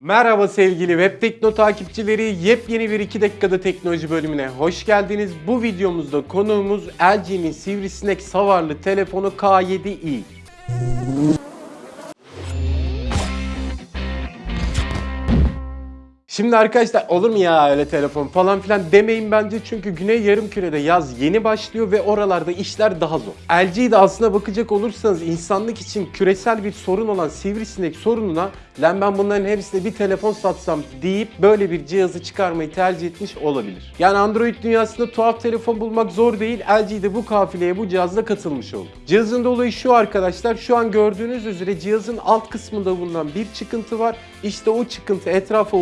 Merhaba sevgili Web Tekno takipçileri. Yepyeni bir 2 dakikada teknoloji bölümüne hoş geldiniz. Bu videomuzda konuğumuz LG'nin sivrisinek savarlı telefonu K7i. Şimdi arkadaşlar olur mu ya öyle telefon falan filan demeyin bence çünkü Güney Yarımküre'de yaz yeni başlıyor ve oralarda işler daha zor. LG'de aslına bakacak olursanız insanlık için küresel bir sorun olan sivrisinek sorununa lan ben bunların hepsine bir telefon satsam deyip böyle bir cihazı çıkarmayı tercih etmiş olabilir. Yani Android dünyasında tuhaf telefon bulmak zor değil. LG de bu kafileye bu cihazla katılmış oldu. Cihazın da olayı şu arkadaşlar. Şu an gördüğünüz üzere cihazın alt kısmında bulunan bir çıkıntı var. İşte o çıkıntı etrafa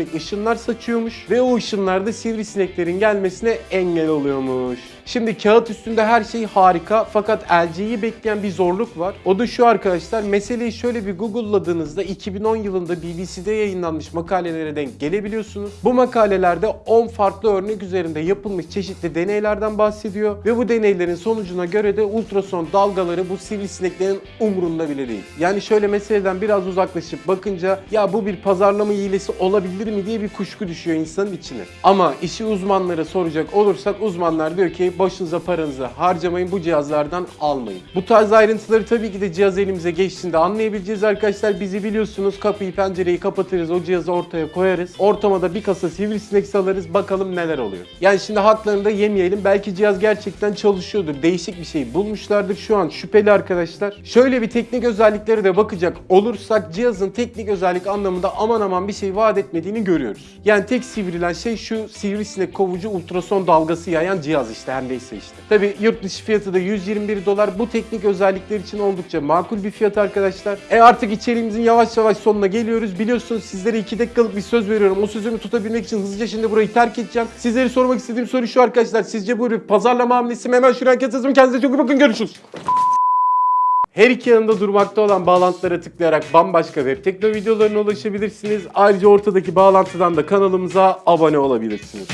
ultrasonik ışınlar saçıyormuş ve o ışınlar da sivrisineklerin gelmesine engel oluyormuş. Şimdi kağıt üstünde her şey harika fakat LG'yi bekleyen bir zorluk var. O da şu arkadaşlar. Meseleyi şöyle bir Google'ladığınızda 2010 yılında BBC'de yayınlanmış makalelere denk gelebiliyorsunuz. Bu makalelerde 10 farklı örnek üzerinde yapılmış çeşitli deneylerden bahsediyor ve bu deneylerin sonucuna göre de ultrason dalgaları bu sivrisineklerin umrunda bile değil. Yani şöyle meseleden biraz uzaklaşıp bakınca ya bu bir pazarlama hilesi olabilir mi diye bir kuşku düşüyor insanın içine. Ama işi uzmanlara soracak olursak uzmanlar diyor ki başınıza paranızı harcamayın bu cihazlardan almayın. Bu tarz ayrıntıları tabii ki de cihaz elimize geçtiğinde anlayabileceğiz arkadaşlar. Bizi biliyorsunuz kapıyı pencereyi kapatırız o cihazı ortaya koyarız. Ortama da bir kasa sivrisinek salarız bakalım neler oluyor. Yani şimdi haklarını da yemeyelim. Belki cihaz gerçekten çalışıyordur. Değişik bir şey bulmuşlardır. Şu an şüpheli arkadaşlar. Şöyle bir teknik özelliklere de bakacak olursak cihazın teknik özellik anlamında aman aman bir şey vaat etmediğini görüyoruz. Yani tek sivrilen şey şu sivrisinek kovucu ultrason dalgası yayan cihaz işte her neyse işte. Tabi yurt dışı fiyatı da 121 dolar. Bu teknik özellikler için oldukça makul bir fiyat arkadaşlar. E artık içeriğimizin yavaş yavaş sonuna geliyoruz. Biliyorsunuz sizlere 2 dakikalık bir söz veriyorum. O sözümü tutabilmek için hızlıca şimdi burayı terk edeceğim. Sizlere sormak istediğim soru şu arkadaşlar. Sizce bu bir pazarlama hamlesi mi? Hemen şuraya yazın. Kendinize çok iyi bakın. Görüşürüz. Her iki yanında durmakta olan bağlantılara tıklayarak bambaşka web tekno videolarına ulaşabilirsiniz. Ayrıca ortadaki bağlantıdan da kanalımıza abone olabilirsiniz.